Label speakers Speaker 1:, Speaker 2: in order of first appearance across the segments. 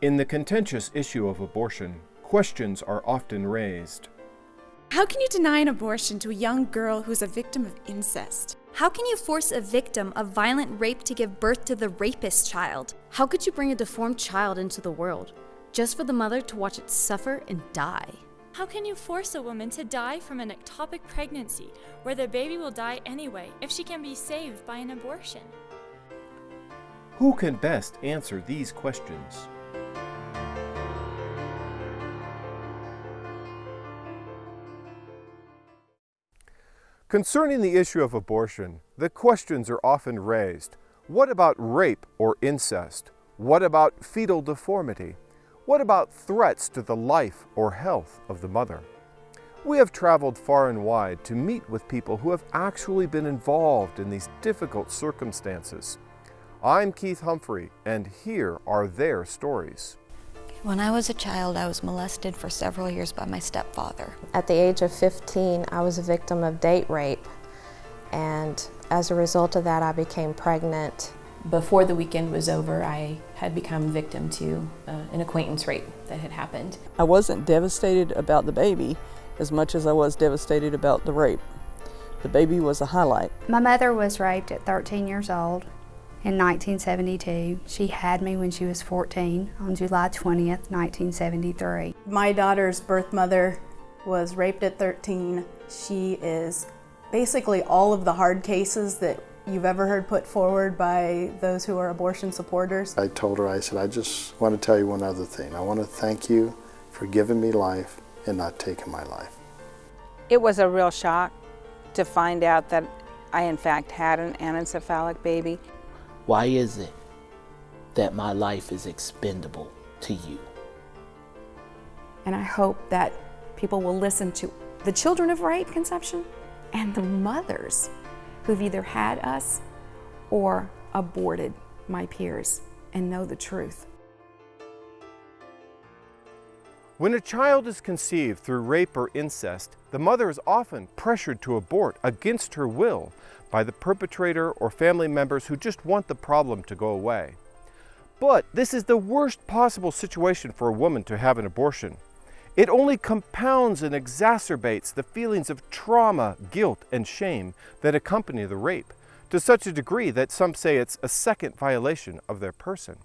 Speaker 1: In the contentious issue of abortion, questions are often raised.
Speaker 2: How can you deny an abortion to a young girl who's a victim of incest?
Speaker 3: How can you force a victim of violent rape to give birth to the rapist child?
Speaker 4: How could you bring a deformed child into the world just for the mother to watch it suffer and die?
Speaker 5: How can you force a woman to die from an ectopic pregnancy where the baby will die anyway if she can be saved by an abortion?
Speaker 1: Who can best answer these questions? Concerning the issue of abortion, the questions are often raised. What about rape or incest? What about fetal deformity? What about threats to the life or health of the mother? We have traveled far and wide to meet with people who have actually been involved in these difficult circumstances. I'm Keith Humphrey, and here are their stories.
Speaker 6: When I was a child, I was molested for several years by my stepfather.
Speaker 7: At the age of 15, I was a victim of date rape, and as a result of that, I became pregnant.
Speaker 8: Before the weekend was over, I had become victim to uh, an acquaintance rape that had happened.
Speaker 9: I wasn't devastated about the baby as much as I was devastated about the rape. The baby was a highlight.
Speaker 10: My mother was raped at 13 years old in 1972. She had me when she was 14 on July 20th, 1973.
Speaker 11: My daughter's birth mother was raped at 13. She is basically all of the hard cases that you've ever heard put forward by those who are abortion supporters.
Speaker 12: I told her, I said, I just want to tell you one other thing. I want to thank you for giving me life and not taking my life.
Speaker 13: It was a real shock to find out that I in fact had an anencephalic baby.
Speaker 14: Why is it that my life is expendable to you?
Speaker 15: And I hope that people will listen to the children of rape conception and the mothers who've either had us or aborted my peers and know the truth.
Speaker 1: When a child is conceived through rape or incest, the mother is often pressured to abort against her will by the perpetrator or family members who just want the problem to go away. But this is the worst possible situation for a woman to have an abortion. It only compounds and exacerbates the feelings of trauma, guilt, and shame that accompany the rape, to such a degree that some say it's a second violation of their person.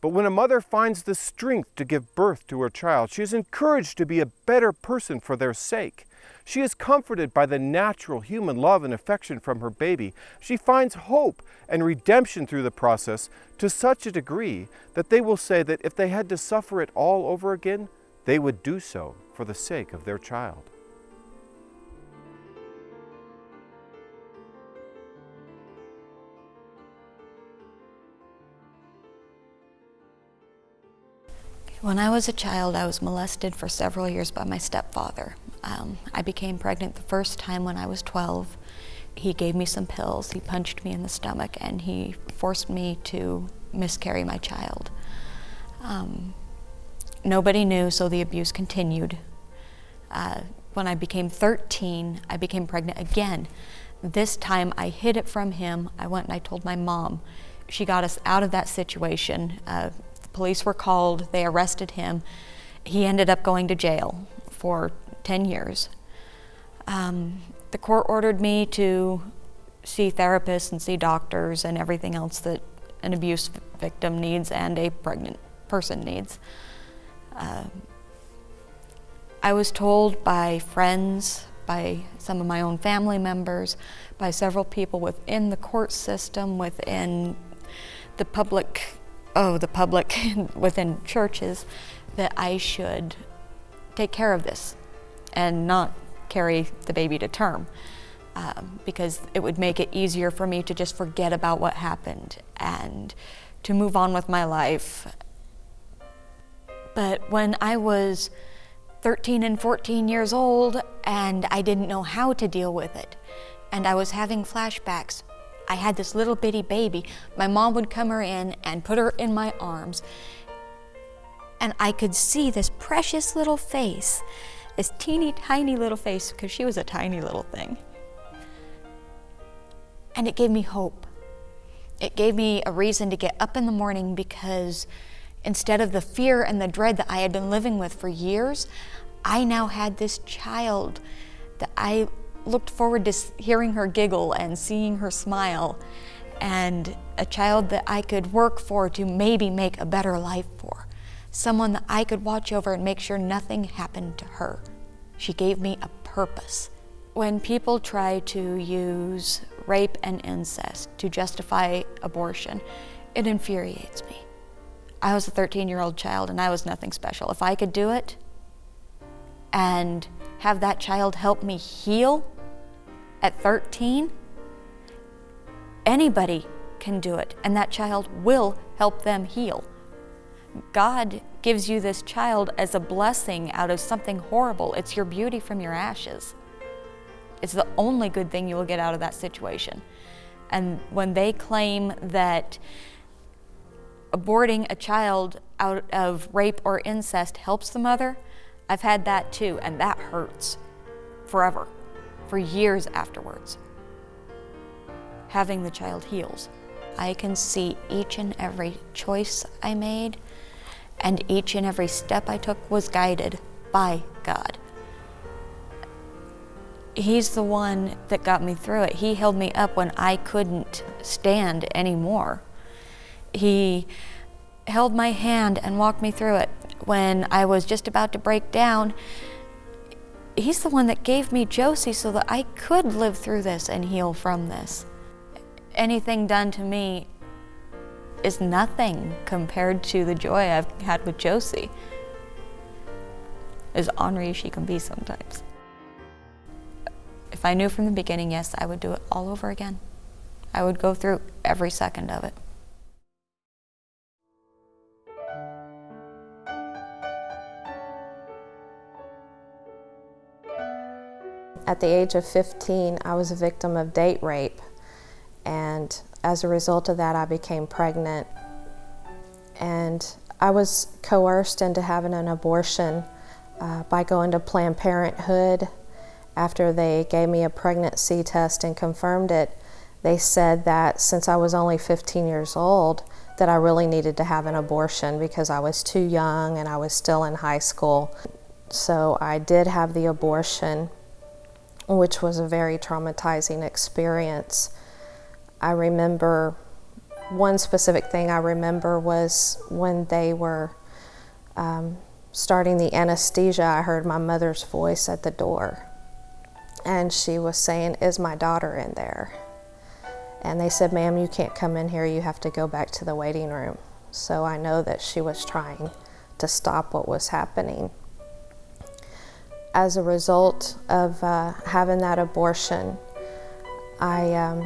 Speaker 1: But when a mother finds the strength to give birth to her child, she is encouraged to be a better person for their sake. She is comforted by the natural human love and affection from her baby. She finds hope and redemption through the process to such a degree that they will say that if they had to suffer it all over again, they would do so for the sake of their child.
Speaker 6: When I was a child, I was molested for several years by my stepfather. Um, I became pregnant the first time when I was 12. He gave me some pills, he punched me in the stomach, and he forced me to miscarry my child. Um, nobody knew, so the abuse continued. Uh, when I became 13, I became pregnant again. This time I hid it from him. I went and I told my mom. She got us out of that situation. Uh, Police were called, they arrested him. He ended up going to jail for 10 years. Um, the court ordered me to see therapists and see doctors and everything else that an abuse victim needs and a pregnant person needs. Uh, I was told by friends, by some of my own family members, by several people within the court system, within the public oh, the public within churches, that I should take care of this and not carry the baby to term. Um, because it would make it easier for me to just forget about what happened and to move on with my life. But when I was 13 and 14 years old and I didn't know how to deal with it, and I was having flashbacks I had this little bitty baby. My mom would come her in and put her in my arms. And I could see this precious little face, this teeny tiny little face, because she was a tiny little thing. And it gave me hope. It gave me a reason to get up in the morning because Instead of the fear and the dread that I had been living with for years, I now had this child that I looked forward to hearing her giggle and seeing her smile, and a child that I could work for to maybe make a better life for. Someone that I could watch over and make sure nothing happened to her. She gave me a purpose. When people try to use rape and incest to justify abortion, it infuriates me. I was a 13 year old child and I was nothing special. If I could do it and have that child help me heal at 13, anybody can do it and that child will help them heal. God gives you this child as a blessing out of something horrible. It's your beauty from your ashes. It's the only good thing you will get out of that situation. And when they claim that aborting a child out of rape or incest helps the mother, I've had that too, and that hurts forever, for years afterwards. Having the child heals. I can see each and every choice I made and each and every step I took was guided by God. He's the one that got me through it. He held me up when I couldn't stand anymore. He held my hand and walked me through it when I was just about to break down. He's the one that gave me Josie so that I could live through this and heal from this. Anything done to me is nothing compared to the joy I've had with Josie. As ornery as she can be sometimes. If I knew from the beginning, yes, I would do it all over again. I would go through every second of it.
Speaker 7: At the age of 15, I was a victim of date rape and as a result of that, I became pregnant. And I was coerced into having an abortion uh, by going to Planned Parenthood. After they gave me a pregnancy test and confirmed it, they said that since I was only 15 years old, that I really needed to have an abortion because I was too young and I was still in high school. So I did have the abortion, which was a very traumatizing experience. I remember one specific thing I remember was when they were um, starting the anesthesia, I heard my mother's voice at the door. And she was saying, Is my daughter in there? And they said, Ma'am, you can't come in here. You have to go back to the waiting room. So I know that she was trying to stop what was happening. As a result of uh, having that abortion, I um,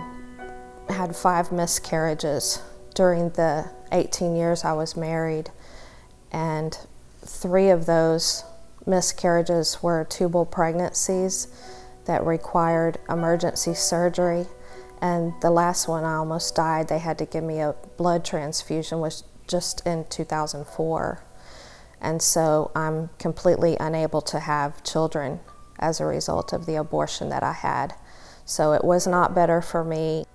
Speaker 7: had five miscarriages during the 18 years I was married, and three of those miscarriages were tubal pregnancies that required emergency surgery. And the last one, I almost died. They had to give me a blood transfusion, was just in 2004. And so I'm completely unable to have children as a result of the abortion that I had. So it was not better for me.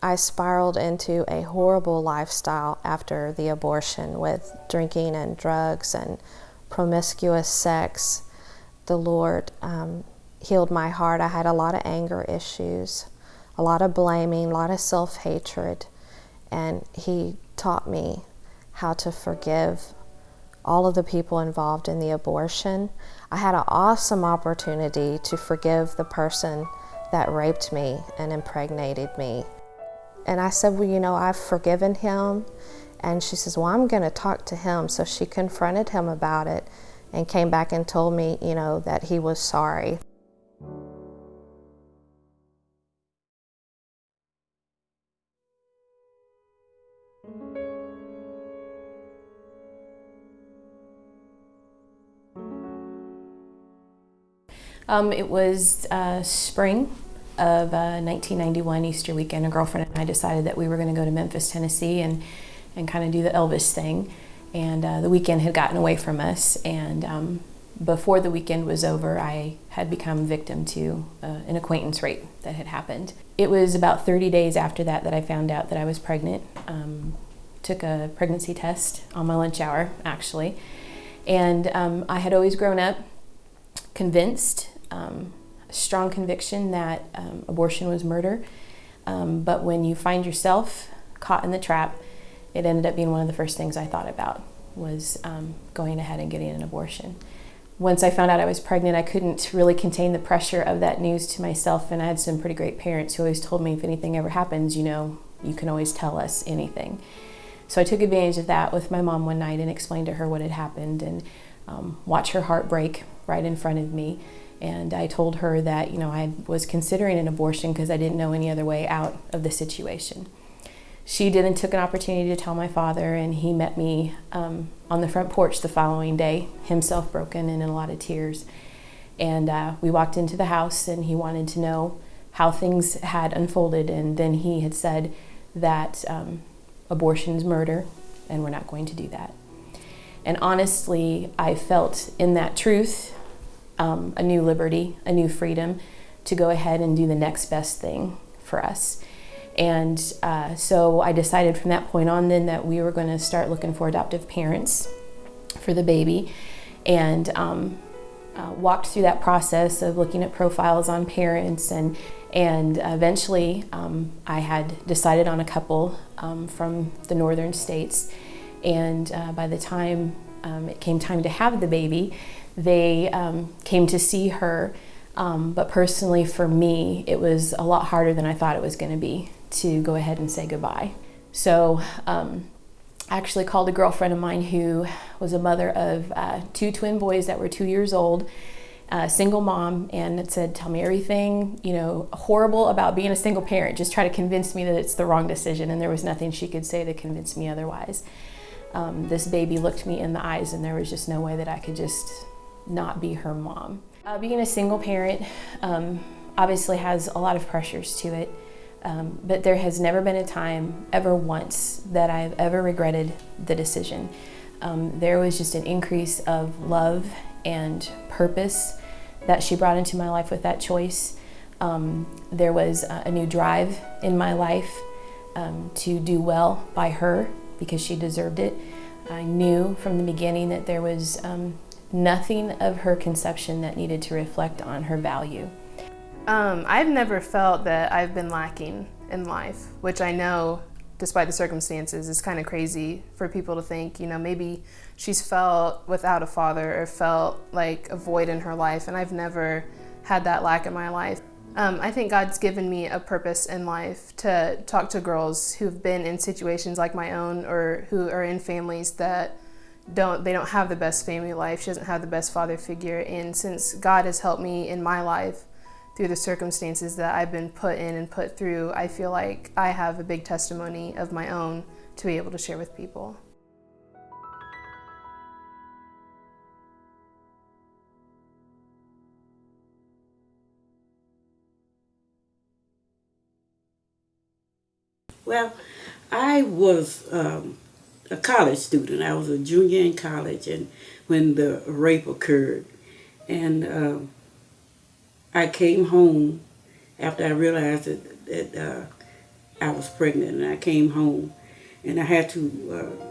Speaker 7: I spiraled into a horrible lifestyle after the abortion with drinking and drugs and promiscuous sex. The Lord um, healed my heart. I had a lot of anger issues, a lot of blaming, a lot of self hatred, and He taught me how to forgive all of the people involved in the abortion. I had an awesome opportunity to forgive the person that raped me and impregnated me. And I said, Well, you know, I've forgiven him. And she says, Well, I'm going to talk to him. So she confronted him about it and came back and told me, you know, that he was sorry.
Speaker 8: Um, it was uh, spring of uh, 1991 Easter weekend, a girlfriend and I decided that we were going to go to Memphis, Tennessee, and and kind of do the Elvis thing. And uh, the weekend had gotten away from us, and um, before the weekend was over, I had become victim to uh, an acquaintance rape that had happened. It was about 30 days after that that I found out that I was pregnant. Um, took a pregnancy test on my lunch hour, actually. And um, I had always grown up convinced, um, strong conviction that um, abortion was murder. Um, but when you find yourself caught in the trap, it ended up being one of the first things I thought about was um, going ahead and getting an abortion. Once I found out I was pregnant, I couldn't really contain the pressure of that news to myself, and I had some pretty great parents who always told me if anything ever happens, you know, you can always tell us anything. So I took advantage of that with my mom one night and explained to her what had happened and um, watch her heart break right in front of me. And I told her that, you know, I was considering an abortion because I didn't know any other way out of the situation. She and took an opportunity to tell my father, and he met me um, on the front porch the following day, himself broken and in a lot of tears. And uh, we walked into the house, and he wanted to know how things had unfolded. And then he had said that um, abortion is murder, and we're not going to do that. And honestly, I felt in that truth um, a new liberty, a new freedom to go ahead and do the next best thing for us. And uh, so I decided from that point on then that we were going to start looking for adoptive parents for the baby and um, uh, walked through that process of looking at profiles on parents and and eventually um, I had decided on a couple um, from the northern states and uh, by the time um, it came time to have the baby they um, came to see her um, but personally for me it was a lot harder than I thought it was going to be to go ahead and say goodbye. So um, I actually called a girlfriend of mine who was a mother of uh, two twin boys that were two years old, a single mom, and said, "Tell me everything you know horrible about being a single parent. Just try to convince me that it's the wrong decision." And there was nothing she could say to convince me otherwise. Um, this baby looked me in the eyes, and there was just no way that I could just not be her mom. Uh, being a single parent um, obviously has a lot of pressures to it. Um, but there has never been a time, ever once, that I've ever regretted the decision. Um, there was just an increase of love and purpose that she brought into my life with that choice. Um, there was a, new drive in my life um, to do well by her because she deserved it. I knew from the beginning that there was um, nothing of her conception that needed to reflect on her value.
Speaker 16: Um, I've never felt that I've been lacking in life, which I know, despite the circumstances, is kind of crazy for people to think, you know, maybe she's felt without a father or felt like a void in her life, and I've never had that lack in my life. Um, I think God's given me a purpose in life to talk to girls who've been in situations like my own or who are in families that don't they don't have the best family life. She doesn't have the best father figure, and since God has helped me in my life through the circumstances that I've been put in and put through, I feel like I have a big testimony of my own to be able to share with people.
Speaker 17: Well, I was um, a college student. I was a junior in college, and when the rape occurred, and um, I came home after I realized that, that uh, I was pregnant and I came home and I had to uh,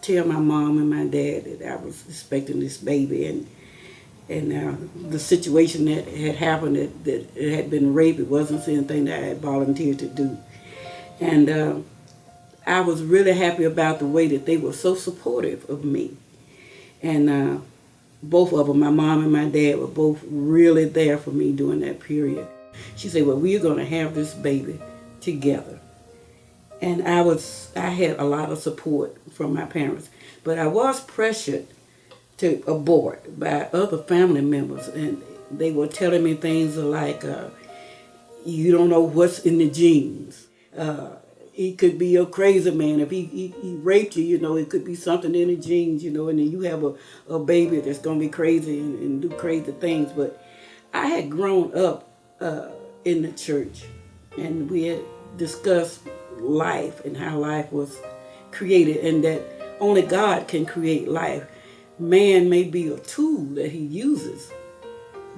Speaker 17: tell my mom and my dad that I was expecting this baby and and uh, the situation that had happened that, that it had been rape it wasn't anything that I had volunteered to do and uh, I was really happy about the way that they were so supportive of me and uh, both of them, my mom and my dad, were both really there for me during that period. She said, well, we're going to have this baby together. And I was, I had a lot of support from my parents, but I was pressured to abort by other family members. And they were telling me things like, uh, you don't know what's in the genes. Uh, he could be a crazy man. If he, he, he, raped you, you know, it could be something in the genes, you know, and then you have a, a baby that's going to be crazy and, and, do crazy things. But I had grown up uh, in the church and we had discussed life and how life was created and that only God can create life. Man may be a tool that he uses,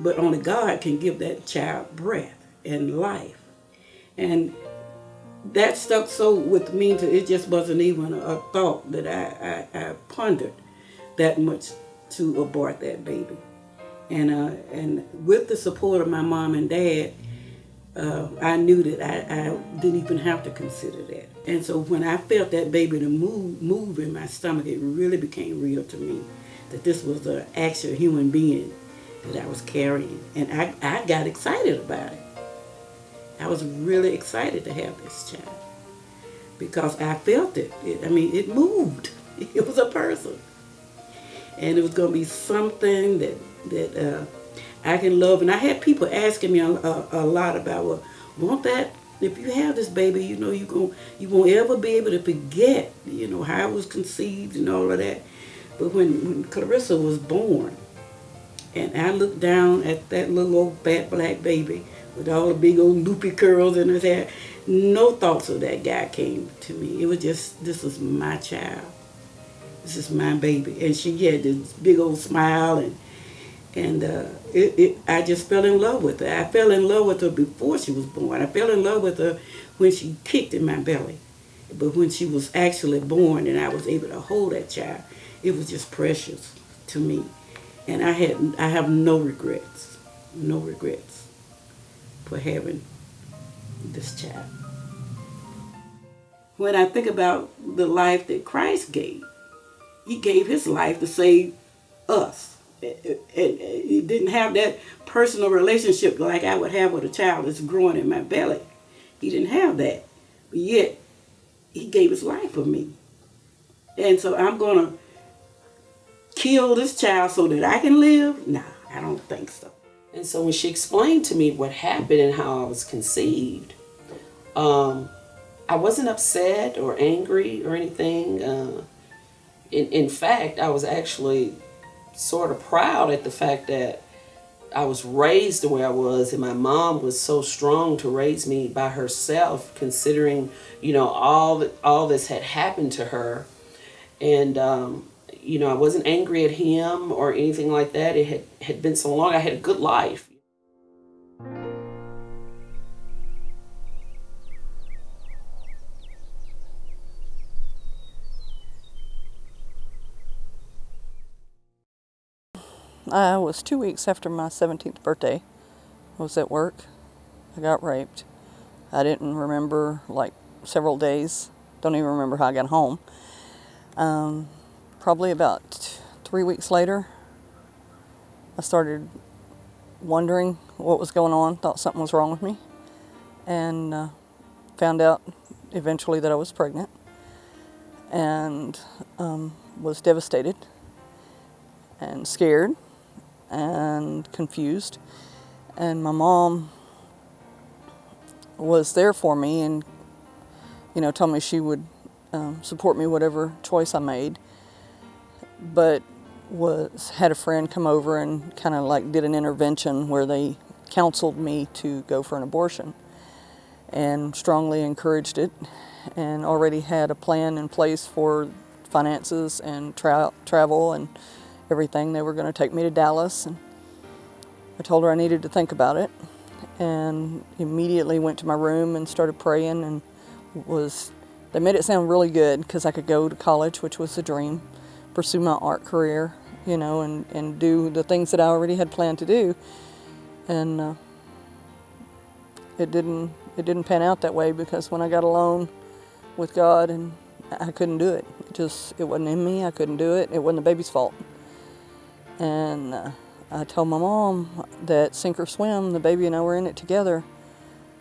Speaker 17: but only God can give that child breath and life. And that stuck so with me to it just wasn't even a, a thought that I, I, I, pondered that much to abort that baby. And uh, and with the support of my mom and dad, uh, I knew that I, I didn't even have to consider that. And so when I felt that baby to move move in my stomach, it really became real to me that this was an actual human being that I was carrying. And I, I got excited about it. I was really excited to have this child because I felt it. it I mean, it moved. It was a person. And it was going to be something that, that uh, I can love. And I had people asking me a, a, a lot about, well, won't that if you have this baby, you know you going you won't ever be able to forget, you know, how it was conceived and all of that. But when, when Clarissa was born, and I looked down at that little old fat black baby with all the big old loopy curls in his hair. No thoughts of that guy came to me. It was just, this is my child. This is my baby. And she had this big old smile and and uh, it, it, I just fell in love with her. I fell in love with her before she was born. I fell in love with her when she kicked in my belly. But when she was actually born and I was able to hold that child, it was just precious to me. And I had I have no regrets, no regrets for having this child. When I think about the life that Christ gave, he gave his life to save us. And he didn't have that personal relationship like I would have with a child that's growing in my belly. He didn't have that. But yet, he gave his life for me. And so I'm going to kill this child so that I can live? Nah, I don't think so.
Speaker 18: And so when she explained to me what happened and how I was conceived, um, I wasn't upset or angry or anything. Uh, in, in fact, I was actually sort of proud at the fact that I was raised the way I was, and my mom was so strong to raise me by herself, considering you know all that all this had happened to her, and um, you know, I wasn't angry at him or anything like that. It had, had been so long. I had a good life.
Speaker 9: I was two weeks after my 17th birthday. I was at work. I got raped. I didn't remember like several days. Don't even remember how I got home. Um, probably about three weeks later, I started wondering what was going on, thought something was wrong with me, and uh, found out eventually that I was pregnant and um, was devastated and scared and confused. And my mom was there for me and, you know, told me she would um, support me whatever choice I made but was had a friend come over and kind of like did an intervention where they counseled me to go for an abortion and strongly encouraged it and already had a plan in place for finances and tra travel and everything. They were going to take me to Dallas and I told her I needed to think about it and immediately went to my room and started praying and was they made it sound really good because I could go to college, which was a dream pursue my art career, you know, and, and do the things that I already had planned to do. And uh, it didn't it didn't pan out that way because when I got alone with God and I couldn't do it. It just it wasn't in me. I couldn't do it. It wasn't the baby's fault. And uh, I told my mom that sink or swim, the baby and I were in it together.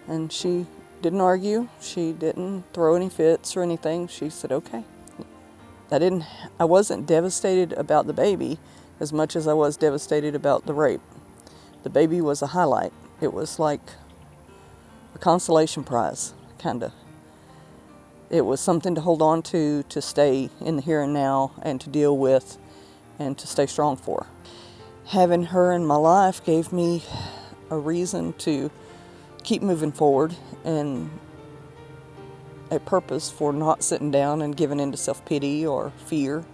Speaker 9: And she didn't argue. She didn't throw any fits or anything. She said, okay. I didn't, I wasn't devastated about the baby as much as I was devastated about the rape. The baby was a highlight. It was like a consolation prize, kind of. It was something to hold on to, to stay in the here and now and to deal with and to stay strong for. Having her in my life gave me a reason to keep moving forward and a purpose for not sitting down and giving in to self-pity or fear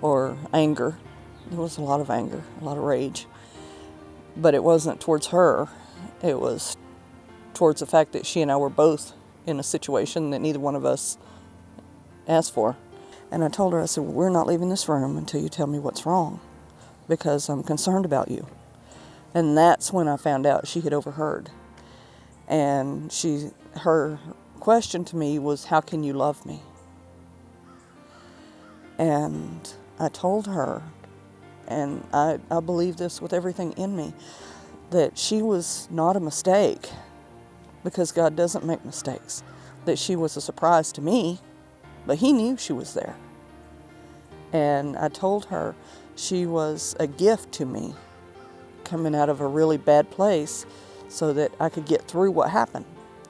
Speaker 9: or anger. There was a lot of anger, a lot of rage. But it wasn't towards her. It was towards the fact that she and I were both in a situation that neither one of us asked for. And I told her, I said, we're not leaving this room until you tell me what's wrong because I'm concerned about you. And that's when I found out she had overheard. And she, her question to me was, how can you love me? And I told her, and I, I believe this with everything in me, that she was not a mistake because God doesn't make mistakes. That she was a surprise to me, but He knew she was there. And I told her she was a gift to me coming out of a really bad place so that I could get through what happened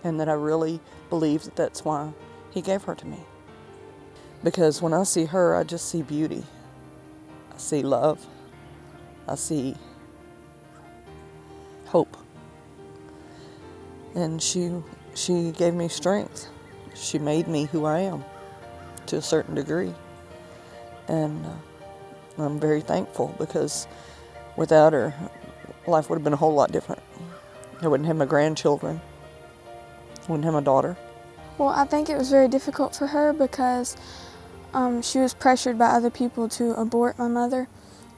Speaker 9: and that I really believe that that's why He gave her to me. Because when I see her, I just see beauty. I see love. I see hope. And she, she gave me strength. She made me who I am to a certain degree. And uh, I'm very thankful because without her, life would have been a whole lot different. I wouldn't have my grandchildren. Wouldn't have my daughter.
Speaker 19: Well, I think it was very difficult for her because um, she was pressured by other people to abort my mother,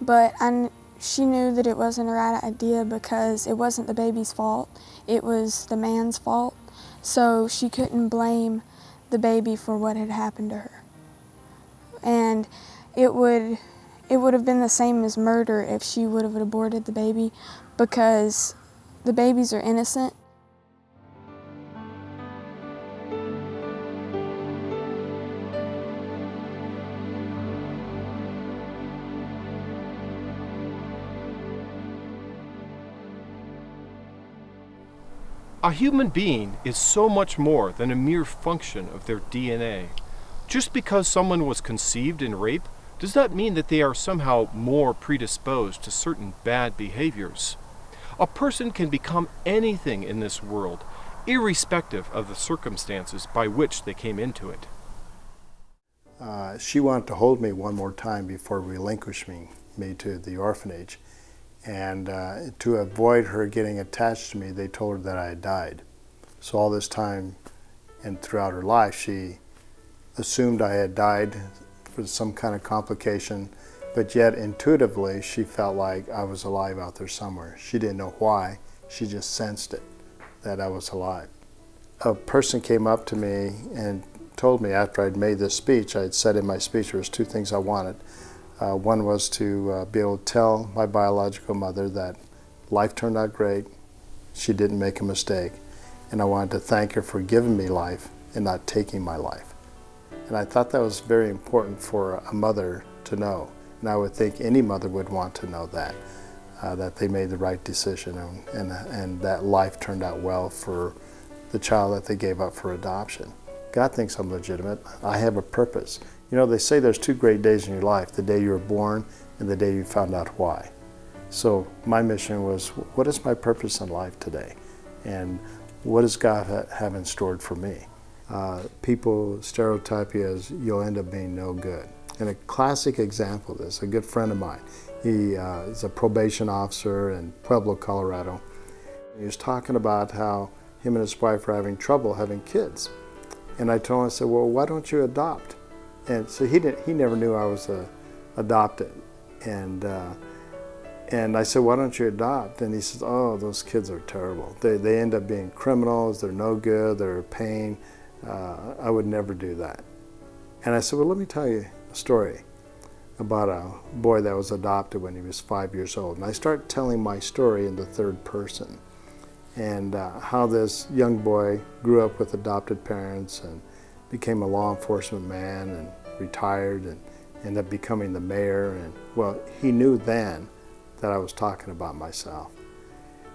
Speaker 19: but I, she knew that it wasn't a right idea because it wasn't the baby's fault, it was the man's fault. So she couldn't blame the baby for what had happened to her. And it would, it would have been the same as murder if she would have aborted the baby because the babies are innocent
Speaker 1: A human being is so much more than a mere function of their DNA. Just because someone was conceived in rape does not mean that they are somehow more predisposed to certain bad behaviors. A person can become anything in this world, irrespective of the circumstances by which they came into it.
Speaker 12: Uh, she wanted to hold me one more time before relinquishing me to the orphanage. And uh, to avoid her getting attached to me, they told her that I had died. So all this time and throughout her life, she assumed I had died for some kind of complication, but yet intuitively she felt like I was alive out there somewhere. She didn't know why, she just sensed it, that I was alive. A person came up to me and told me after I'd made this speech, I'd said in my speech there was two things I wanted. Uh, one was to uh, be able to tell my biological mother that life turned out great, she didn't make a mistake, and I wanted to thank her for giving me life and not taking my life. And I thought that was very important for a mother to know, and I would think any mother would want to know that, uh, that they made the right decision and, and, and that life turned out well for the child that they gave up for adoption. God thinks I'm legitimate. I have a purpose. You know, they say there's two great days in your life, the day you were born and the day you found out why. So my mission was, what is my purpose in life today? And what does God have in store for me? Uh, people stereotype you as you'll end up being no good. And a classic example of this, a good friend of mine, he uh, is a probation officer in Pueblo, Colorado. He was talking about how him and his wife were having trouble having kids. And I told him, I said, well, why don't you adopt? And so he didn't. He never knew I was uh, adopted, and uh, and I said, "Why don't you adopt?" And he says, "Oh, those kids are terrible. They they end up being criminals. They're no good. They're a pain. Uh, I would never do that." And I said, "Well, let me tell you a story about a boy that was adopted when he was five years old." And I start telling my story in the third person, and uh, how this young boy grew up with adopted parents and became a law enforcement man and retired and ended up becoming the mayor. And well, he knew then that I was talking about myself.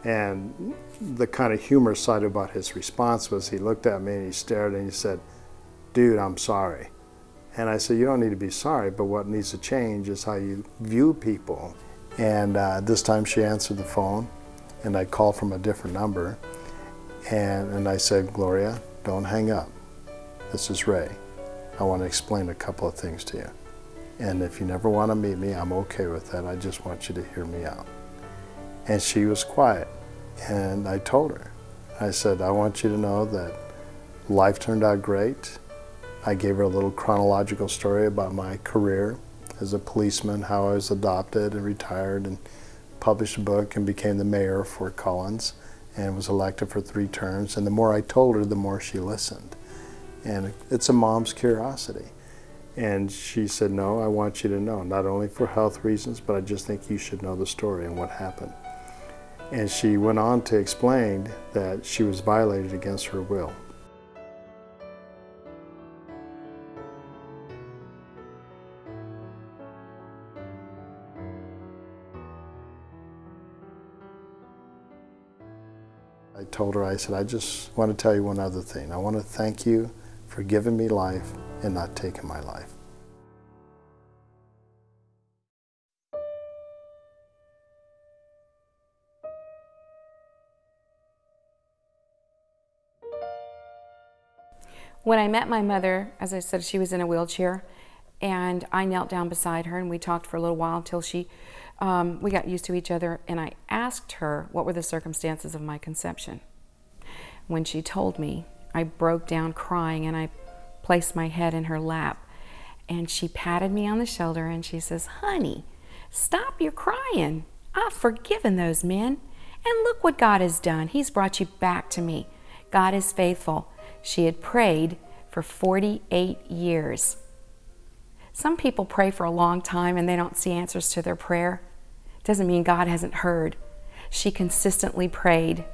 Speaker 12: And the kind of humorous side about his response was he looked at me and he stared and he said, dude, I'm sorry. And I said, you don't need to be sorry, but what needs to change is how you view people. And uh, this time she answered the phone and I called from a different number. And, and I said, Gloria, don't hang up. This is Ray. I want to explain a couple of things to you. And if you never want to meet me, I'm okay with that. I just want you to hear me out. And she was quiet. And I told her, I said, I want you to know that life turned out great. I gave her a little chronological story about my career as a policeman, how I was adopted and retired and published a book and became the mayor of Fort Collins and was elected for three terms. And the more I told her, the more she listened. And it's a mom's curiosity. And she said, no, I want you to know, not only for health reasons, but I just think you should know the story and what happened. And she went on to explain that she was violated against her will. I told her, I said, I just want to tell you one other thing. I want to thank you for giving me life and not taking my life.
Speaker 15: When I met my mother, as I said, she was in a wheelchair, and I knelt down beside her and we talked for a little while until she, um, we got used to each other, and I asked her what were the circumstances of my conception. When she told me, I broke down crying and I placed my head in her lap, and she patted me on the shoulder and she says, Honey, stop your crying. I've forgiven those men. And look what God has done. He's brought you back to me. God is faithful. She had prayed for 48 years. Some people pray for a long time and they don't see answers to their prayer. Doesn't mean God hasn't heard. She consistently prayed,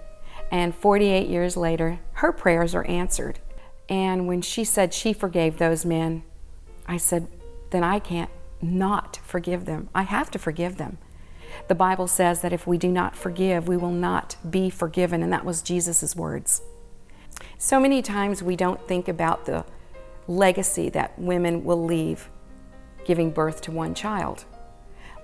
Speaker 15: and 48 years later, her prayers are answered. And when she said she forgave those men, I said, then I can't not forgive them. I have to forgive them. The Bible says that if we do not forgive, we will not be forgiven, and that was Jesus' words. So many times we don't think about the legacy that women will leave giving birth to one child.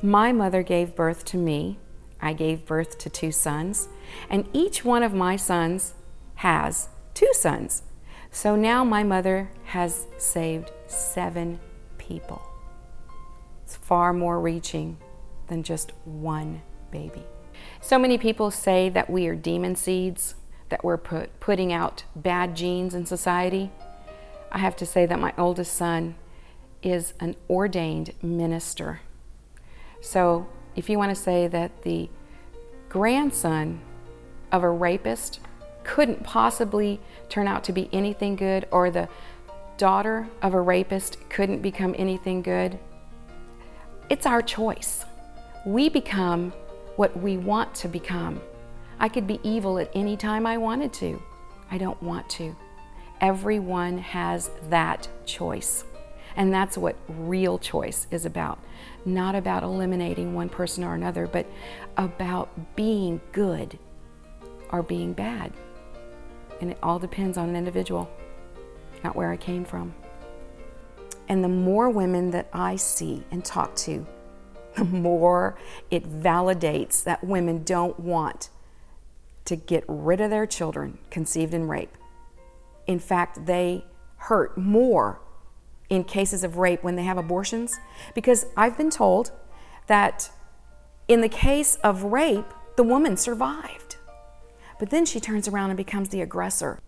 Speaker 15: My mother gave birth to me. I gave birth to two sons, and each one of my sons has two sons. So now my mother has saved seven people. It's far more reaching than just one baby. So many people say that we are demon seeds, that we're put, putting out bad genes in society. I have to say that my oldest son is an ordained minister. So if you want to say that the grandson of a rapist couldn't possibly turn out to be anything good or the daughter of a rapist couldn't become anything good, it's our choice. We become what we want to become. I could be evil at any time I wanted to. I don't want to. Everyone has that choice. And that's what real choice is about. Not about eliminating one person or another, but about being good or being bad. And it all depends on an individual, not where I came from. And the more women that I see and talk to, the more it validates that women don't want to get rid of their children conceived in rape. In fact, they hurt more in cases of rape when they have abortions because I've been told that in the case of rape, the woman survived. But then she turns around and becomes the aggressor.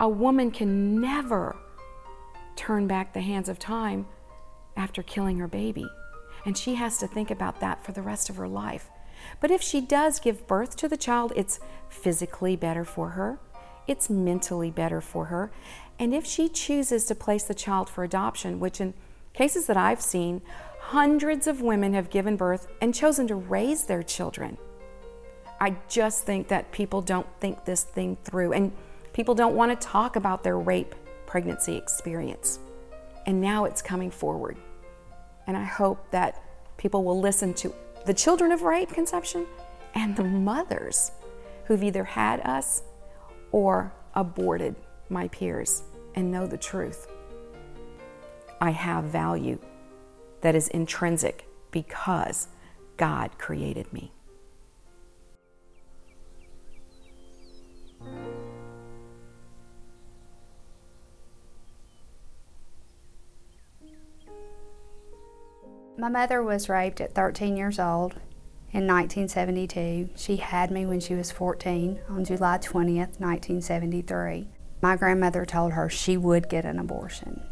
Speaker 15: A woman can never turn back the hands of time after killing her baby. And she has to think about that for the rest of her life. But if she does give birth to the child, it's physically better for her, it's mentally better for her, and if she chooses to place the child for adoption, which in cases that I've seen, hundreds of women have given birth and chosen to raise their children. I just think that people don't think this thing through and people don't want to talk about their rape pregnancy experience. And now it's coming forward. And I hope that people will listen to the children of rape conception and the mothers who've either had us or aborted my peers and know the truth. I have value that is intrinsic because God created me.
Speaker 10: My mother was raped at 13 years old in 1972. She had me when she was 14 on July 20th, 1973. My grandmother told her she would get an abortion.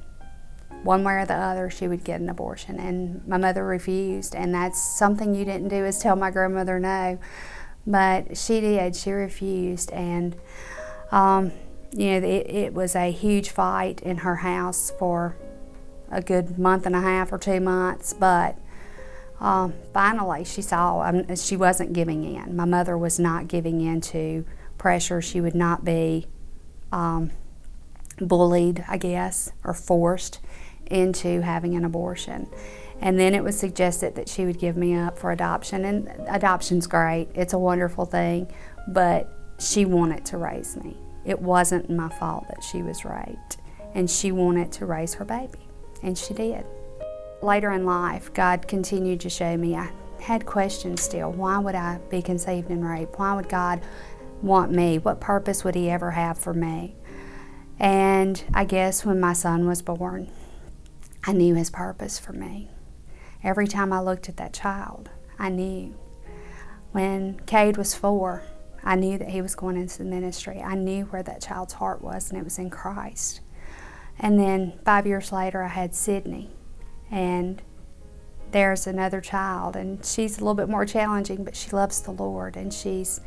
Speaker 10: One way or the other, she would get an abortion. And my mother refused. And that's something you didn't do is tell my grandmother no. But she did. She refused. And, um, you know, it, it was a huge fight in her house for a good month and a half or two months. But um, finally, she saw um, she wasn't giving in. My mother was not giving in to pressure. She would not be um, bullied, I guess, or forced into having an abortion. And then it was suggested that she would give me up for adoption. And adoption's great, it's a wonderful thing, but she wanted to raise me. It wasn't my fault that she was raped, and she wanted to raise her baby, and she did. Later in life, God continued to show me I had questions still. Why would I be conceived in rape? Why would God want me? What purpose would He ever have for me? And I guess when my son was born, I knew His purpose for me. Every time I looked at that child, I knew. When Cade was four, I knew that he was going into the ministry. I knew where that child's heart was, and it was in Christ. And then five years later, I had Sydney, and there's another child, and she's a little bit more challenging, but she loves the Lord, and she's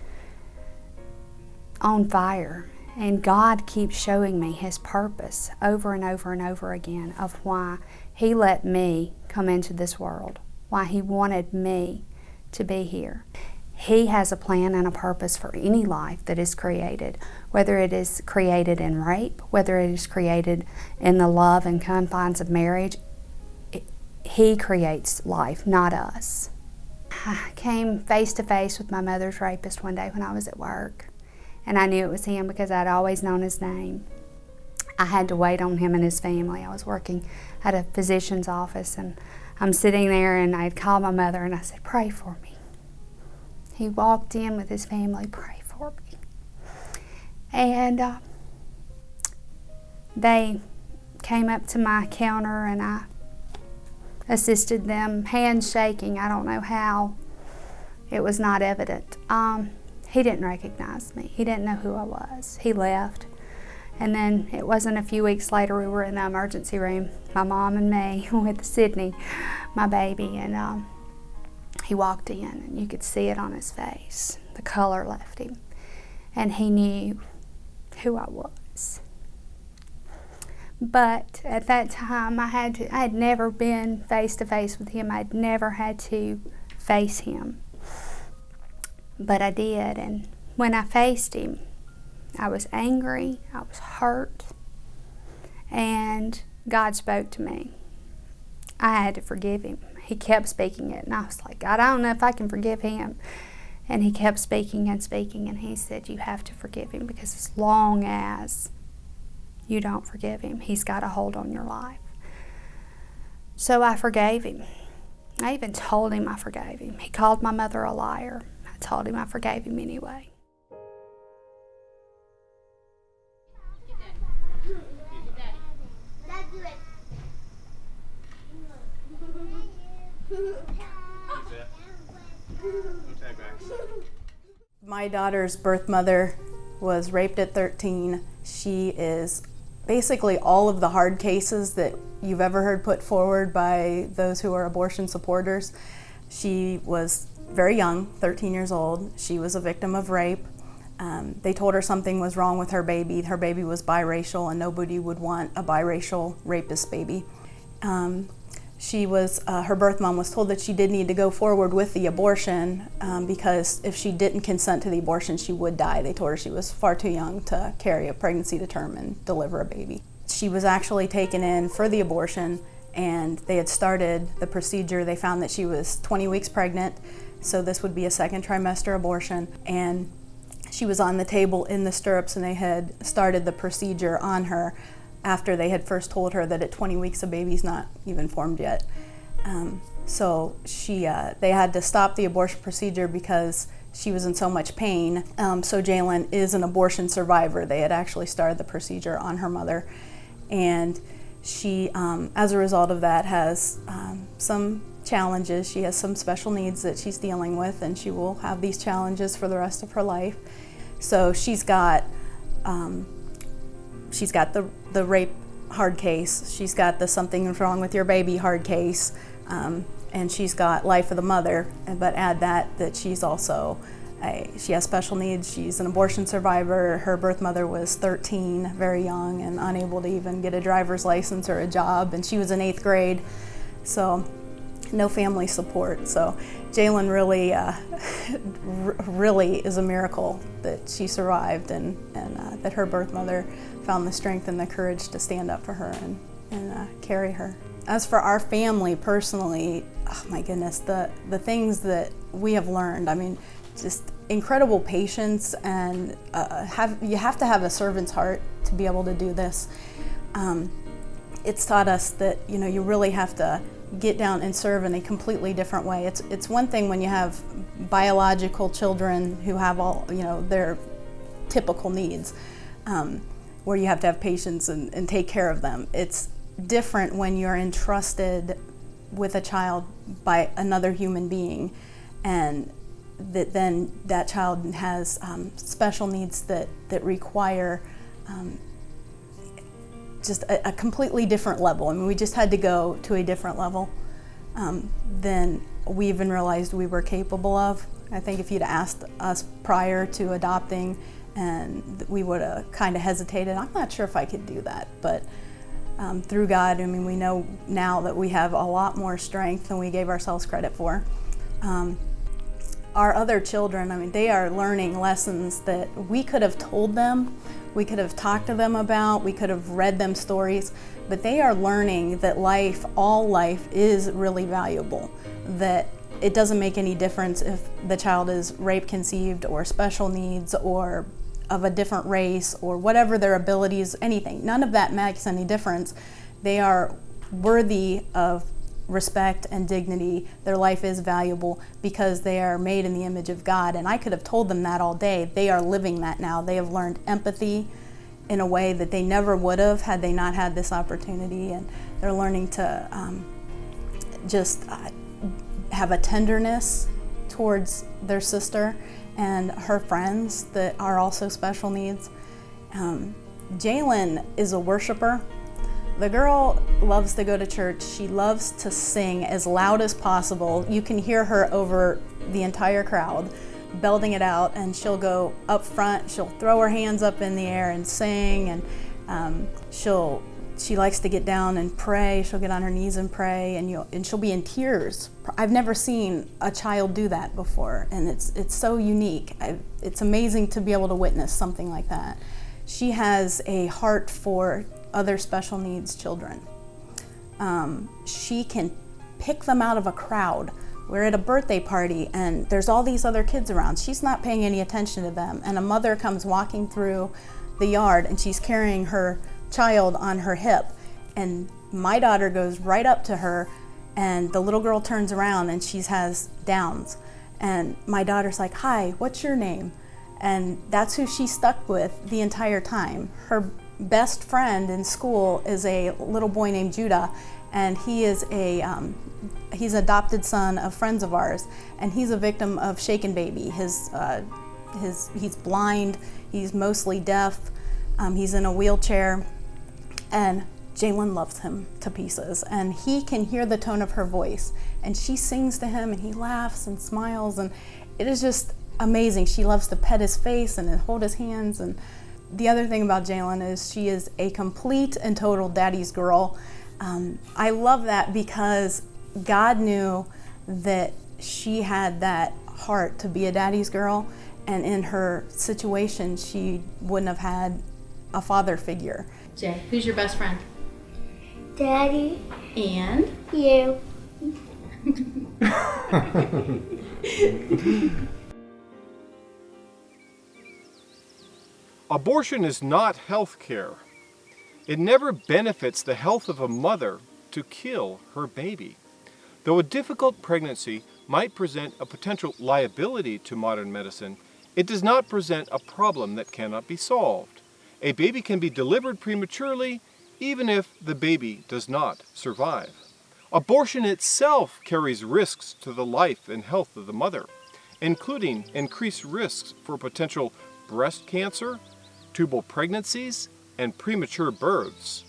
Speaker 10: on fire. And God keeps showing me His purpose over and over and over again of why He let me come into this world, why He wanted me to be here. He has a plan and a purpose for any life that is created, whether it is created in rape, whether it is created in the love and confines of marriage. he creates life, not us. I came face to face with my mother's rapist one day when I was at work and I knew it was him because I'd always known his name. I had to wait on him and his family. I was working at a physician's office and I'm sitting there and I had called my mother and I said, pray for me. He walked in with his family, pray for me. And uh, they came up to my counter and I assisted them, handshaking. I don't know how. It was not evident. Um, he didn't recognize me. He didn't know who I was. He left. And then it wasn't a few weeks later, we were in the emergency room, my mom and me, with Sydney, my baby, and um, he walked in, and you could see it on his face. The color left him. And he knew who I was. But at that time, I had, to, I had never been face to face with him. I'd never had to face him but I did. And when I faced him, I was angry, I was hurt, and God spoke to me. I had to forgive him. He kept speaking it, and I was like, God, I don't know if I can forgive him. And he kept speaking and speaking, and he said, You have to forgive him because as long as you don't forgive him, he's got a hold on your life. So I forgave him. I even told him I forgave him. He called my mother a liar told him I forgave him anyway.
Speaker 11: My daughter's birth mother was raped at 13. She is basically all of the hard cases that you've ever heard put forward by those who are abortion supporters. She was very young, 13 years old. She was a victim of rape. Um, they told her something was wrong with her baby. Her baby was biracial, and nobody would want a biracial rapist baby. Um, she was, uh, her birth mom was told that she did need to go forward with the abortion um, because if she didn't consent to the abortion, she would die. They told her she was far too young to carry a pregnancy to term and deliver a baby. She was actually taken in for the abortion and they had started the procedure. They found that she was 20 weeks pregnant. So this would be a second trimester abortion. And she was on the table in the stirrups and they had started the procedure on her after they had first told her that at 20 weeks the baby's not even formed yet. Um, so she, uh, they had to stop the abortion procedure because she was in so much pain. Um, so Jalen is an abortion survivor. They had actually started the procedure on her mother. And she, um, as a result of that, has um, some challenges. She has some special needs that she's dealing with, and she will have these challenges for the rest of her life. So she's got um, she's got the, the rape hard case, she's got the something's wrong with your baby hard case, um, and she's got life of the mother. But add that that she's also a, she has special needs. She's an abortion survivor. Her birth mother was 13, very young, and unable to even get a driver's license or a job, and she was in eighth grade. So no family support. So Jalen really, uh, really is a miracle that she survived and, and uh, that her birth mother found the strength and the courage to stand up for her and, and uh, carry her. As for our family personally, oh my goodness, the, the things that we have learned, I mean, just incredible patience and uh, have, you have to have a servant's heart to be able to do this. Um, it's taught us that, you know, you really have to get down and serve in a completely different way. It's, it's one thing when you have biological children who have all, you know, their typical needs, um, where you have to have patience and, and take care of them. It's different when you're entrusted with a child by another human being and that then that child has um, special needs that, that require um, just a, a, completely different level. I mean, we just had to go to a different level um, than we even realized we were capable of. I think if you'd asked us prior to adopting, and we would have kind of hesitated. I'm not sure if I could do that, but um, through God, I mean, we know now that we have a lot more strength than we gave ourselves credit for. Um, our other children, I mean, they are learning lessons that we could have told them we could have talked to them about, we could have read them stories, but they are learning that life, all life, is really valuable. That it doesn't make any difference if the child is rape conceived or special needs or of a different race or whatever their abilities, anything. None of that makes any difference. They are worthy of respect and dignity. Their life is valuable because they are made in the image of God. And I could have told them that all day. They are living that now. They have learned empathy in a way that they never would have had they not had this opportunity. And they're learning to um, just uh, have a tenderness towards their sister and her friends that are also special needs. Um, Jalen is a worshiper. The girl loves to go to church. She loves to sing as loud as possible. You can hear her over the entire crowd belting it out and she'll go up front, she'll throw her hands up in the air and sing and um, she'll she likes to get down and pray. She'll get on her knees and pray, and you and she'll be in tears. I've never seen a child do that before, and it's it's so unique. i it's amazing to be able to witness something like that. She has a heart for other special needs children. Um, she can pick them out of a crowd. We're at a birthday party and there's all these other kids around. She's not paying any attention to them. And a mother comes walking through the yard and she's carrying her child on her hip. And my daughter goes right up to her and the little girl turns around and she has Downs. And my daughter's like, Hi, what's your name? And that's who she stuck with the entire time. Her best friend in school is a little boy named Judah, and he is a um, he's adopted son of friends of ours, and he's a victim of shaken baby. His uh, his he's blind, he's mostly deaf, um, he's in a wheelchair, and Jalen loves him to pieces, and he can hear the tone of her voice, and she sings to him, and he laughs and smiles, and it is just amazing. She loves to pet his face and hold his hands and the other thing about Jalen is she is a complete and total daddy's girl. Um, I love that because God knew that she had that heart to be a daddy's girl, and in her situation, she wouldn't have had a father figure.
Speaker 20: Jay, who's your best friend?
Speaker 21: Daddy.
Speaker 20: And?
Speaker 21: You.
Speaker 1: Abortion is not health care. It never benefits the health of a mother to kill her baby. Though a difficult pregnancy might present a potential liability to modern medicine, it does not present a problem that cannot be solved. A baby can be delivered prematurely even if the baby does not survive. Abortion itself carries risks to the life and health of the mother, including increased risks for potential breast cancer, tubal pregnancies, and premature births.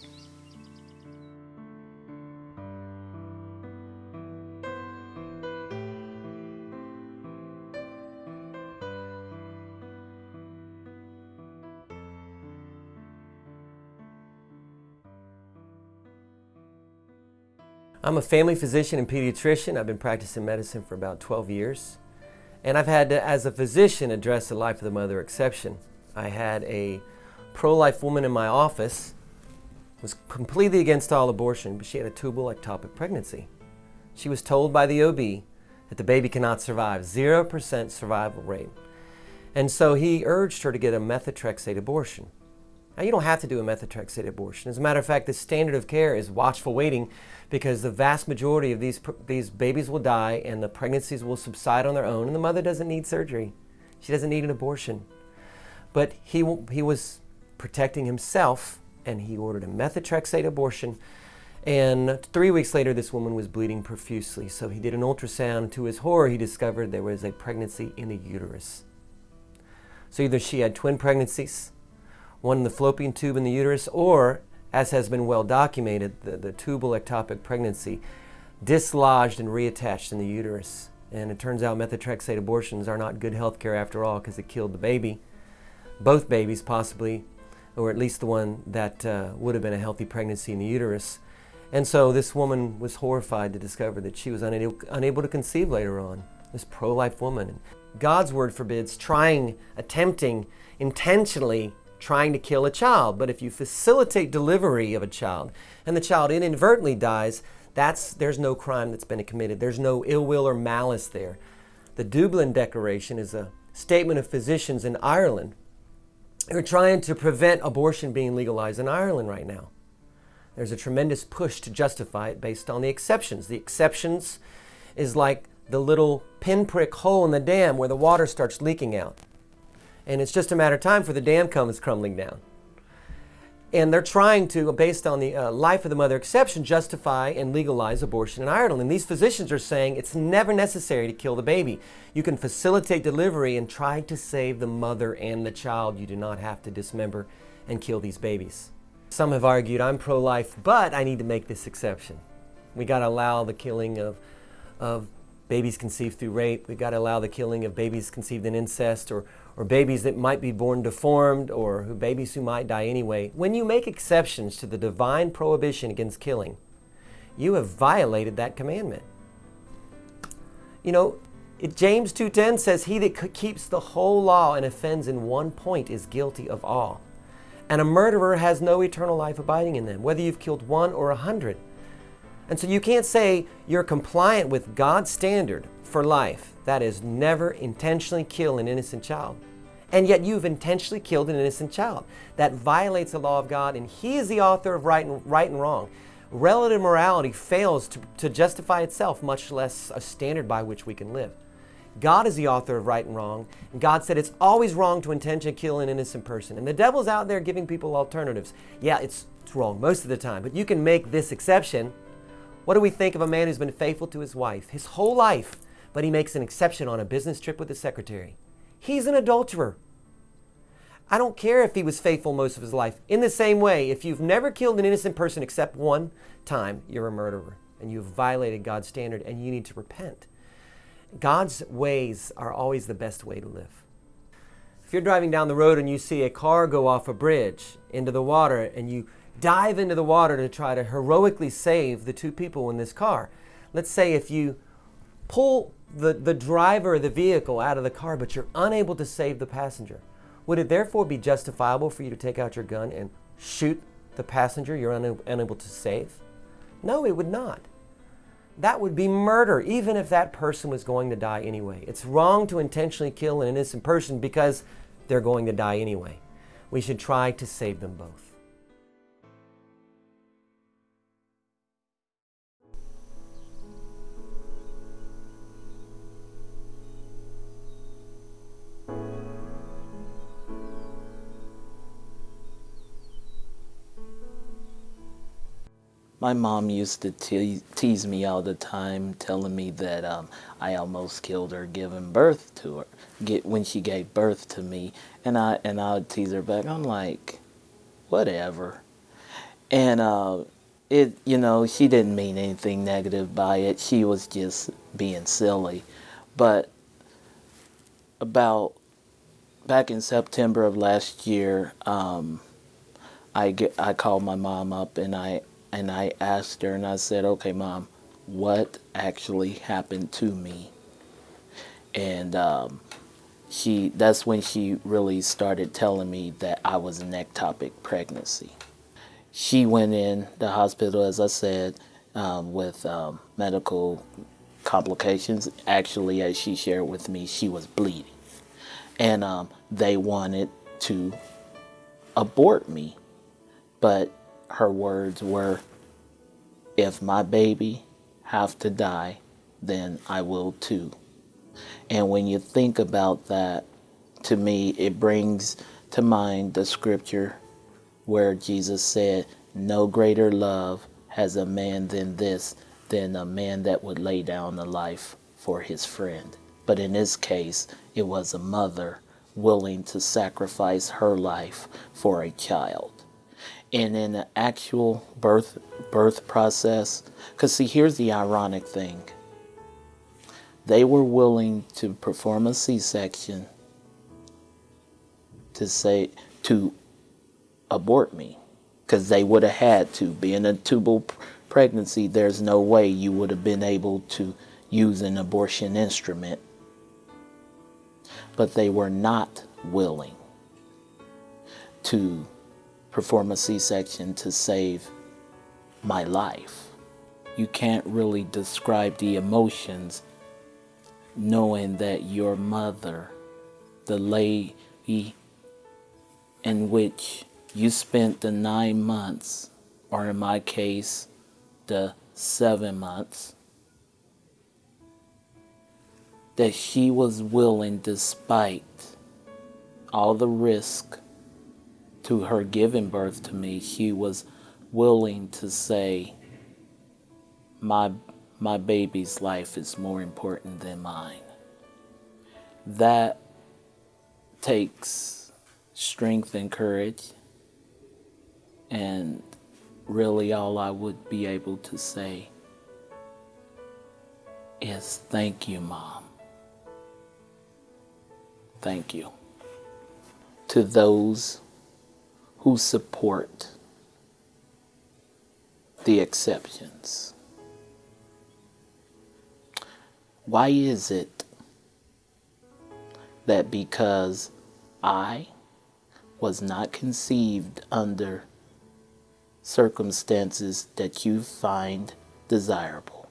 Speaker 22: I'm a family physician and pediatrician. I've been practicing medicine for about 12 years. And I've had to, as a physician, address the life of the mother exception. I had a pro-life woman in my office, was completely against all abortion, but she had a tubal ectopic pregnancy. She was told by the OB that the baby cannot survive, 0% survival rate. And so he urged her to get a methotrexate abortion. Now, you don't have to do a methotrexate abortion. As a matter of fact, the standard of care is watchful waiting because the vast majority of these, these babies will die and the pregnancies will subside on their own, and the mother doesn't need surgery. She doesn't need an abortion. But he, he was protecting himself and he ordered a methotrexate abortion. And three weeks later, this woman was bleeding profusely. So he did an ultrasound. To his horror, he discovered there was a pregnancy in the uterus. So either she had twin pregnancies, one in the fallopian tube in the uterus, or, as has been well documented, the, the tubal ectopic pregnancy dislodged and reattached in the uterus. And it turns out methotrexate abortions are not good health care after all because it killed the baby. Both babies, possibly, or at least the one that uh, would have been a healthy pregnancy in the uterus. And so this woman was horrified to discover that she was unable, unable to conceive later on, this pro life woman. God's word forbids trying, attempting, intentionally trying to kill a child. But if you facilitate delivery of a child and the child inadvertently dies, that's, there's no crime that's been committed. There's no ill will or malice there. The Dublin Declaration is a statement of physicians in Ireland who are trying to prevent abortion being legalized in Ireland right now. There's a tremendous push to justify it based on the exceptions. The exceptions is like the little pinprick hole in the dam where the water starts leaking out and it's just a matter of time for the dam comes crumbling down. And they're trying to, based on the uh, life of the mother exception, justify and legalize abortion in Ireland. And these physicians are saying it's never necessary to kill the baby. You can facilitate delivery and try to save the mother and the child. You do not have to dismember and kill these babies. Some have argued I'm pro-life, but I need to make this exception. We got to allow the killing of, of babies conceived through rape. We got to allow the killing of babies conceived in incest or, or babies that might be born deformed or who, babies who might die anyway, when you make exceptions to the divine prohibition against killing, you have violated that commandment. You know, it, James 2.10 says, He that keeps the whole law and offends in one point is guilty of all. And a murderer has no eternal life abiding in them, whether you've killed one or a hundred. And so you can't say you're compliant with God's standard for life that is never intentionally kill an innocent child. And yet you've intentionally killed an innocent child. That violates the law of God, and He is the author of right and, right and wrong. Relative morality fails to, to justify itself, much less a standard by which we can live. God is the author of right and wrong, and God said it's always wrong to intentionally kill an innocent person. And the devil's out there giving people alternatives. Yeah, it's, it's wrong most of the time, but you can make this exception. What do we think of a man who's been faithful to his wife his whole life? But he makes an exception on a business trip with his secretary. He's an adulterer. I don't care if he was faithful most of his life. In the same way, if you've never killed an innocent person except one time, you're a murderer and you've violated God's standard and you need to repent. God's ways are always the best way to live. If you're driving down the road and you see a car go off a bridge into the water and you dive into the water to try to heroically save the two people in this car, let's say if you pull the, the driver of the vehicle out of the car, but you're unable to save the passenger. Would it therefore be justifiable for you to take out your gun and shoot the passenger you're unable to save? No, it would not. That would be murder, even if that person was going to die anyway. It's wrong to intentionally kill an innocent person because they're going to die anyway. We should try to save them both.
Speaker 14: My mom used to te tease me all the time, telling me that um, I almost killed her giving birth to her, get when she gave birth to me, and I and I would tease her back. I'm like, whatever. And uh, it, you know, she didn't mean anything negative by it. She was just being silly. But about back in September of last year, um, I get I called my mom up and I and I asked her and I said, "Okay, mom, what actually happened to me?" And um, she that's when she really started telling me that I was an ectopic pregnancy. She went in the hospital, as I said, um, with um, medical complications. Actually, as she shared with me, she was bleeding and um, they wanted to abort me. But her words were, if my baby have to die, then I will too. And when you think about that, to me, it brings to mind the scripture where Jesus said, no greater love has a man than this, than a man that would lay down a life for his friend. But in this case, it was a mother willing to sacrifice her life for a child. And in the actual birth birth process, because see, here's the ironic thing. They were willing to perform a C-section to say to abort me, because they would have had to. Being a tubal pregnancy, there's no way you would have been able to use an abortion instrument but they were not willing to perform a C-section to save my life. You can't really describe the emotions knowing that your mother, the lady in which you spent the nine months, or in my case, the seven months, that she was willing, despite all the risk to her giving birth to me, she was willing to say, my, my baby's life is more important than mine. That takes strength and courage. And really all I would be able to say is thank you, Mom. Thank you. To those who support the exceptions. Why is it that because I was not conceived under circumstances that you find desirable,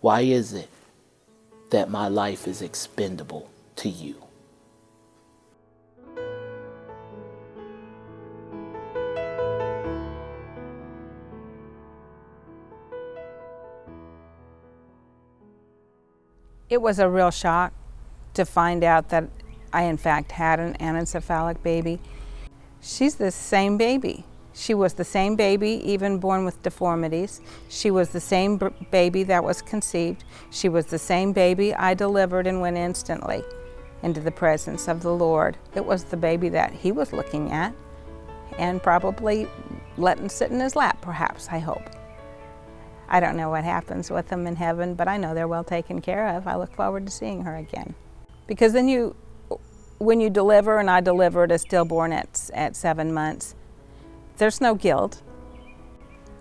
Speaker 14: why is it that my life is expendable to you?
Speaker 13: It was a real shock to find out that I, in fact, had an anencephalic baby. She's the same baby. She was the same baby, even born with deformities. She was the same baby that was conceived. She was the same baby I delivered and went instantly into the presence of the Lord. It was the baby that he was looking at and probably letting sit in his lap, perhaps, I hope. I don't know what happens with them in heaven, but I know they're well taken care of. I look forward to seeing her again. Because then you, when you deliver, and I delivered a stillborn at, at seven months, there's no guilt.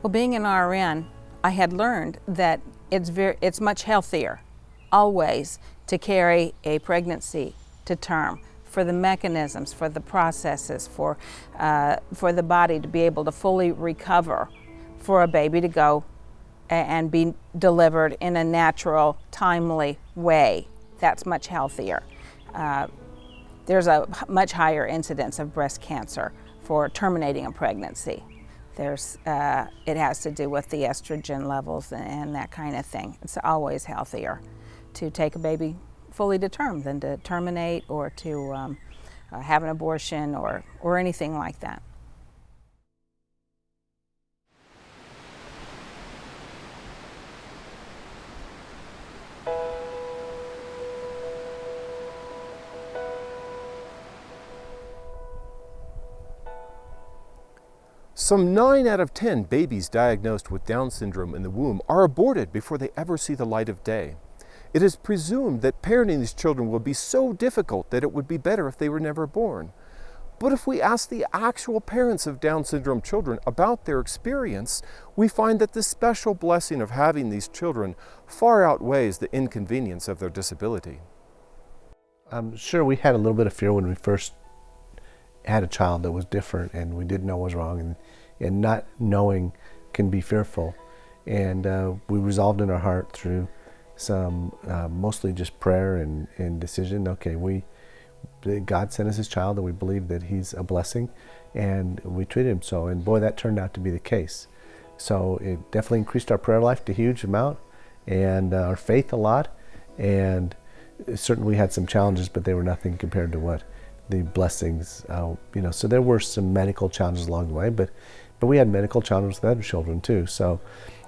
Speaker 13: Well, being an RN, I had learned that it's, very, it's much healthier, always, to carry a pregnancy to term for the mechanisms, for the processes, for, uh, for the body to be able to fully recover, for a baby to go and be delivered in a natural, timely way. That's much healthier. Uh, there's a much higher incidence of breast cancer for terminating a pregnancy. There's, uh, it has to do with the estrogen levels and that kind of thing. It's always healthier to take a baby fully to term than to terminate or to um, uh, have an abortion or, or anything like that.
Speaker 1: Some 9 out of 10 babies diagnosed with Down syndrome in the womb are aborted before they ever see the light of day. It is presumed that parenting these children will be so difficult that it would be better if they were never born. But if we ask the actual parents of Down syndrome children about their experience, we find that the special blessing of having these children far outweighs the inconvenience of their disability.
Speaker 23: I'm sure we had a little bit of fear when we first had a child that was different and we didn't know what was wrong and, and not knowing can be fearful. And uh, we resolved in our heart through some uh, mostly just prayer and, and decision. Okay, we God sent us His child, and we believe that He's a blessing, and we treated Him so. And boy, that turned out to be the case. So it definitely increased our prayer life to a huge amount, and uh, our faith a lot. And certainly we had some challenges, but they were nothing compared to what the blessings. Uh, you know, so there were some medical challenges along the way, but but we had medical challenges with other children too. So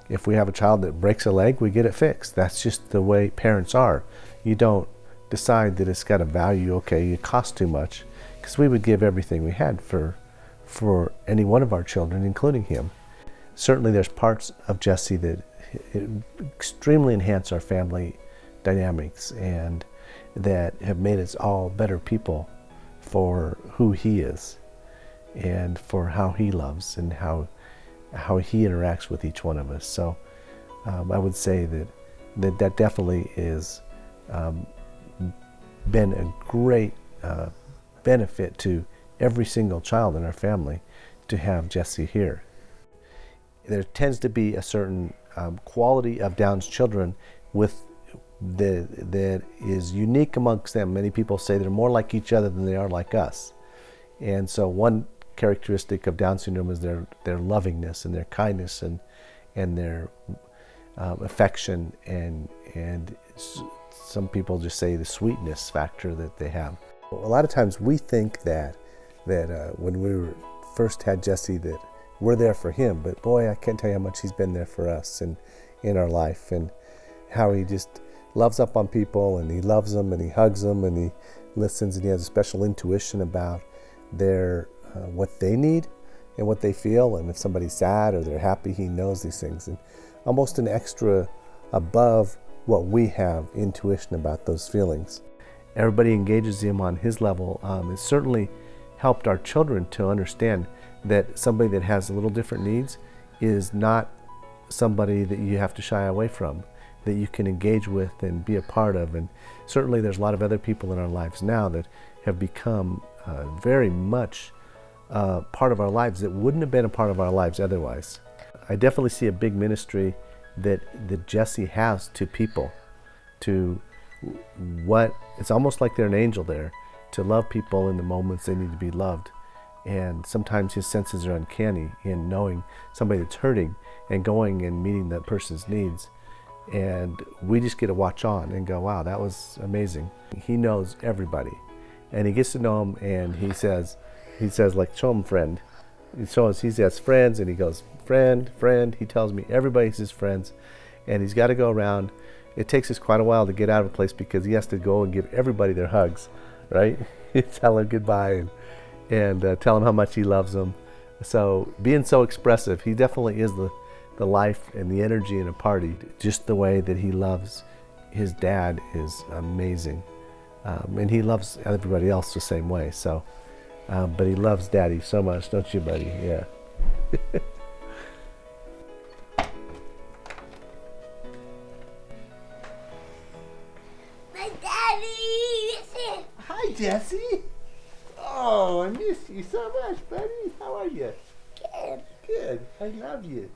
Speaker 23: if we have a child that breaks a leg, we get it fixed. That's just the way parents are. You don't decide that it's got a value, okay, it costs too much, because we would give everything we had for, for any one of our children, including him. Certainly there's parts of Jesse that eh, extremely enhance our family dynamics and that have made us all better people for who he is and for how he loves and how how he interacts with each one of us. So um, I would say that that, that definitely is um, been a great uh, benefit to every single child in our family to have Jesse here. There tends to be a certain um, quality of Down's children with the, that is unique amongst them. Many people say they're more like each other than they are like us. And so one characteristic of Down syndrome is their, their lovingness and their kindness and, and their um, affection and, and some people just say the sweetness factor that they have. A lot of times we think that that uh, when we were first had Jesse that we're there for him, but boy, I can't tell you how much he's been there for us and in our life and how he just loves up on people and he loves them and he hugs them and he listens and he has a special intuition about their uh, what they need and what they feel and if somebody's sad or they're happy he knows these things and almost an extra above what we have intuition about those feelings. Everybody engages him on his level. Um, it certainly helped our children to understand that somebody that has a little different needs is not somebody that you have to shy away from, that you can engage with and be a part of. And certainly there's a lot of other people in our lives now that have become uh, very much uh, part of our lives that wouldn't have been a part of our lives otherwise. I definitely see a big ministry that that Jesse has to people, to what it's almost like they're an angel there, to love people in the moments they need to be loved. And sometimes his senses are uncanny in knowing somebody that's hurting and going and meeting that person's needs. And we just get to watch on and go, wow, that was amazing. He knows everybody. And he gets to know them and he says, he says like, show him friend. He shows, he has friends and he goes, friend, friend. He tells me everybody's his friends, and he's got to go around. It takes us quite a while to get out of a place because he has to go and give everybody their hugs, right? tell them goodbye and, and uh, tell them how much he loves them. So being so expressive, he definitely is the, the life and the energy in a party. Just the way that he loves his dad is amazing. Um, and he loves everybody else the same way. So, um, but he loves daddy so much, don't you, buddy? Yeah. My daddy!
Speaker 24: Hi, Jesse. Oh, I miss you so much, buddy. How are you?
Speaker 25: Good.
Speaker 24: Good. I love you.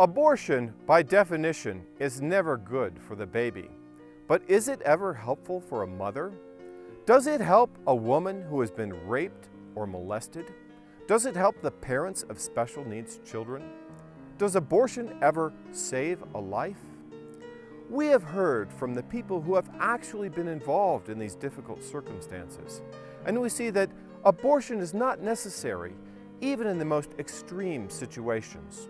Speaker 1: Abortion, by definition, is never good for the baby. But is it ever helpful for a mother? Does it help a woman who has been raped or molested? Does it help the parents of special needs children? Does abortion ever save a life? We have heard from the people who have actually been involved in these difficult circumstances, and we see that abortion is not necessary even in the most extreme situations.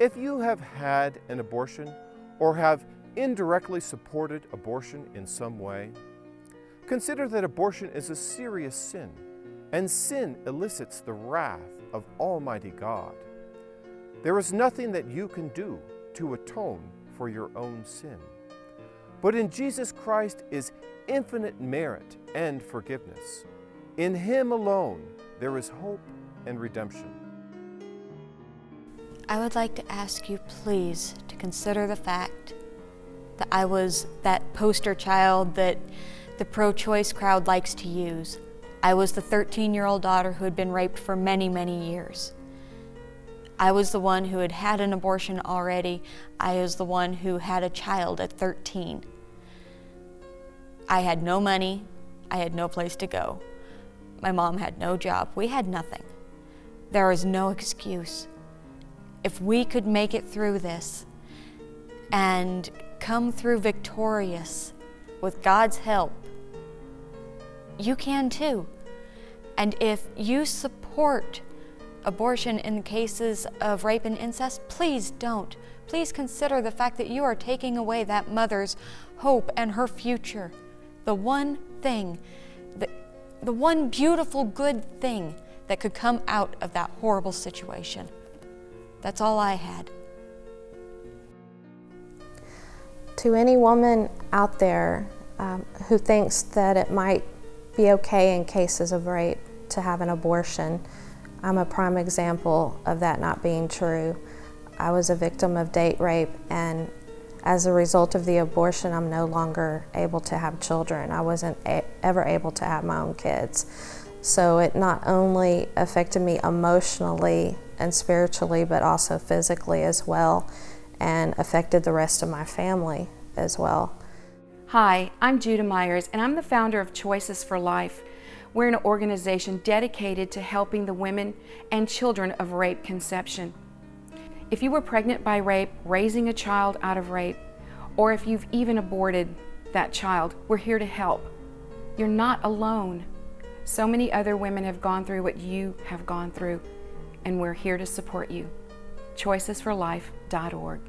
Speaker 1: If you have had an abortion or have indirectly supported abortion in some way, consider that abortion is a serious sin, and sin elicits the wrath of Almighty God. There is nothing that you can do to atone for your own sin. But in Jesus Christ is infinite merit and forgiveness. In Him alone there is hope and redemption.
Speaker 6: I would like to ask you, please, to consider the fact that I was that poster child that the pro choice crowd likes to use. I was the 13 year old daughter who had been raped for many, many years. I was the one who had had an abortion already. I was the one who had a child at 13. I had no money. I had no place to go. My mom had no job. We had nothing. There is no excuse. If we could make it through this and come through victorious with God's help, you can too. And if you support abortion in the cases of rape and incest, please don't. Please consider the fact that you are taking away that mother's hope and her future. The one thing, the, the one beautiful good thing that could come out of that horrible situation. That's all I had.
Speaker 7: To any woman out there um, who thinks that it might be okay in cases of rape to have an abortion, I'm a prime example of that not being true. I was a victim of date rape and as a result of the abortion, I'm no longer able to have children. I wasn't ever able to have my own kids. So it not only affected me emotionally and spiritually, but also physically as well, and affected the rest of my family as well.
Speaker 15: Hi, I'm Judah Myers, and I'm the founder of Choices for Life. We're an organization dedicated to helping the women and children of rape conception. If you were pregnant by rape, raising a child out of rape, or if you've even aborted that child, we're here to help. You're not alone. So many other women have gone through what you have gone through, and we're here to support you. ChoicesForLife.org.